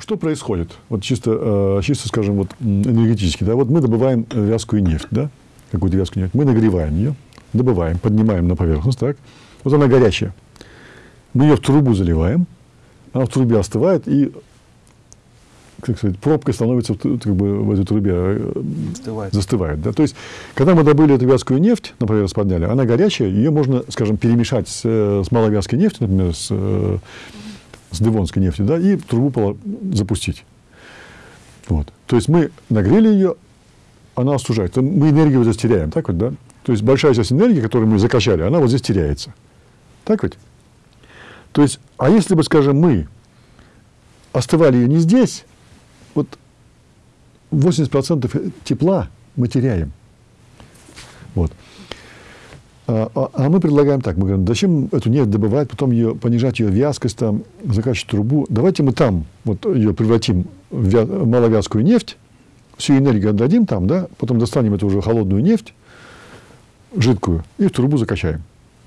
Что происходит? Вот чисто, чисто, скажем, вот энергетически. Да? Вот мы добываем вязкую нефть, да? какую-то вязкую нефть. Мы нагреваем ее, добываем, поднимаем на поверхность. Так? Вот она горячая. Мы ее в трубу заливаем, она в трубе остывает, и как сказать, пробка становится как бы, в этой трубе застывает. застывает да? То есть, когда мы добыли эту вязкую нефть, на поверхность подняли, она горячая, ее можно, скажем, перемешать с, с маловязкой нефтью, например, с с девонской нефтью, да, и трубу запустить. Вот. То есть мы нагрели ее, она остужает. Мы энергию вот здесь теряем, так вот, да? То есть большая часть энергии, которую мы закачали, она вот здесь теряется. Так ведь? То есть, а если бы, скажем, мы остывали ее не здесь, вот 80% тепла мы теряем. Вот. А, а, а мы предлагаем так, мы говорим, зачем эту нефть добывать, потом ее, понижать ее вязкость, там, закачивать трубу. Давайте мы там вот ее превратим в вя- маловязкую нефть, всю энергию отдадим там, да, потом достанем эту уже холодную нефть, жидкую, и в трубу закачаем.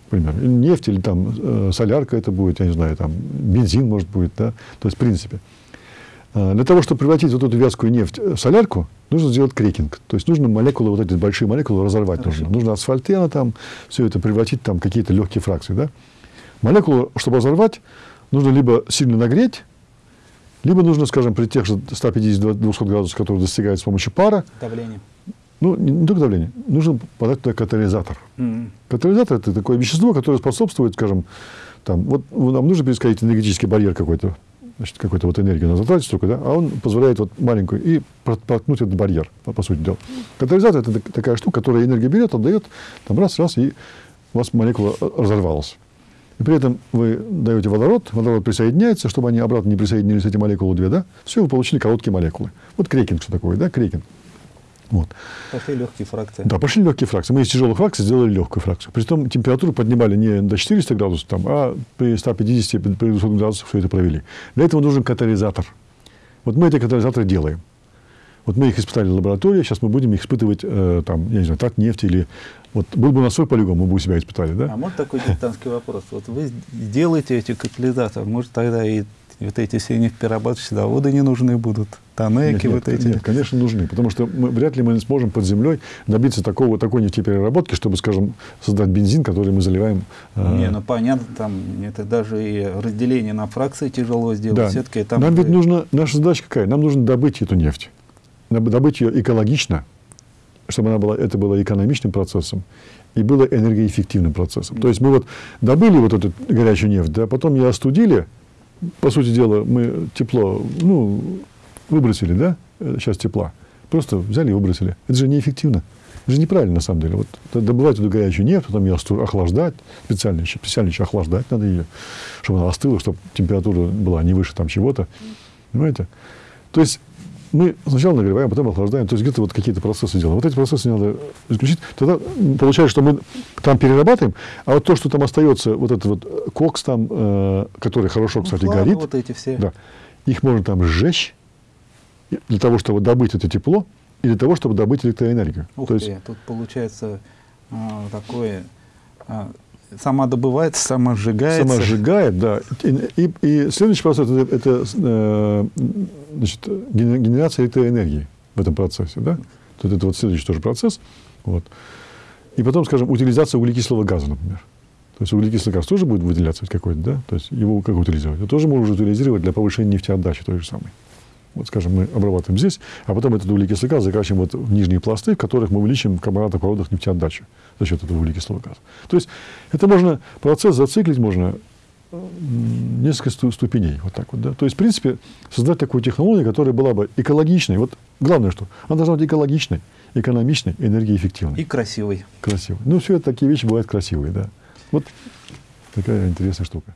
Например, нефть или там э, солярка это будет, я не знаю, там бензин может будет, да, то есть в принципе. А, для того, чтобы превратить вот эту вязкую нефть в солярку, нужно сделать крекинг. То есть нужно молекулы, вот эти большие молекулы разорвать Хорошо. нужно. Нужно асфальтена там, все это превратить там какие-то легкие фракции. Да? Молекулу, чтобы разорвать, нужно либо сильно нагреть, либо нужно, скажем, при тех же 150-200 градусах, которые достигают с помощью пара. Давление. Ну, не, только давление. Нужно подать туда катализатор. Mm-hmm. Катализатор – это такое вещество, которое способствует, скажем, там, вот нам нужно пересказать энергетический барьер какой-то значит, какую-то вот энергию надо затратить столько, да, а он позволяет вот маленькую и проткнуть этот барьер, по, по сути дела. Катализатор – это такая штука, которая энергию берет, отдает, там раз, раз, и у вас молекула разорвалась. И при этом вы даете водород, водород присоединяется, чтобы они обратно не присоединились, эти молекулы две, да, все, вы получили короткие молекулы. Вот крекинг что такое, да, крекинг. Вот. Пошли легкие фракции. Да, пошли легкие фракции. Мы из тяжелых фракций сделали легкую фракцию. При этом температуру поднимали не до 400 градусов, там, а при 150 при 200 градусах все это провели. Для этого нужен катализатор. Вот мы эти катализаторы делаем. Вот мы их испытали в лаборатории, сейчас мы будем их испытывать, э, там, я не знаю, так нефть или... Вот был бы у нас свой полигон, мы бы у себя испытали, да? А может такой дилетантский вопрос? Вот вы делаете эти катализаторы, может тогда и вот эти все нефтеперерабатывающие заводы не нужны будут? Тоннеки нет, вот эти? Нет, конечно, нужны. Потому что мы, вряд ли мы не сможем под землей добиться такого, такой нефтепереработки, чтобы, скажем, создать бензин, который мы заливаем. Э, не, ну понятно, там это даже и разделение на фракции тяжело сделать. Да. Все-таки там Нам ведь нужно, наша задача какая? Нам нужно добыть эту нефть. Добыть ее экологично, чтобы она была, это было экономичным процессом и было энергоэффективным процессом. То есть мы вот добыли вот эту горячую нефть, да, потом ее остудили, по сути дела, мы тепло, ну, выбросили, да, сейчас тепла. Просто взяли и выбросили. Это же неэффективно. Это же неправильно, на самом деле. Вот добывать эту горячую нефть, потом ее охлаждать, специально еще, специально еще охлаждать надо ее, чтобы она остыла, чтобы температура была не выше там чего-то. Понимаете? То есть мы сначала нагреваем, потом охлаждаем, то есть где-то вот какие-то процессы делаем. Вот эти процессы надо исключить. Тогда получается, что мы там перерабатываем, а вот то, что там остается, вот этот вот кокс там, э, который хорошо, кстати, ну, горит, вот эти все. Да, их можно там сжечь для того, чтобы добыть это тепло, и для того, чтобы добыть электроэнергию. Ух то ты, есть, тут получается э, такое... Э, сама добывается, сама сжигается. Сама сжигает, да. И, и, и следующий процесс это, это э, значит, генерация электроэнергии в этом процессе. Да? То это вот следующий тоже процесс. Вот. И потом, скажем, утилизация углекислого газа, например. То есть углекислый газ тоже будет выделяться какой-то, да? То есть его как утилизировать? Это тоже можно утилизировать для повышения нефтеотдачи той же самой. Вот, скажем, мы обрабатываем здесь, а потом этот углекислый газ закачиваем вот в нижние пласты, в которых мы увеличим карбонаты проводах нефтеотдачи за счет этого углекислого газа. То есть это можно, процесс зациклить можно несколько ступеней. Вот так вот, да? То есть, в принципе, создать такую технологию, которая была бы экологичной. Вот главное, что она должна быть экологичной, экономичной, энергоэффективной. И красивой. Красивой. Ну, все это такие вещи бывают красивые, да. Вот такая интересная штука.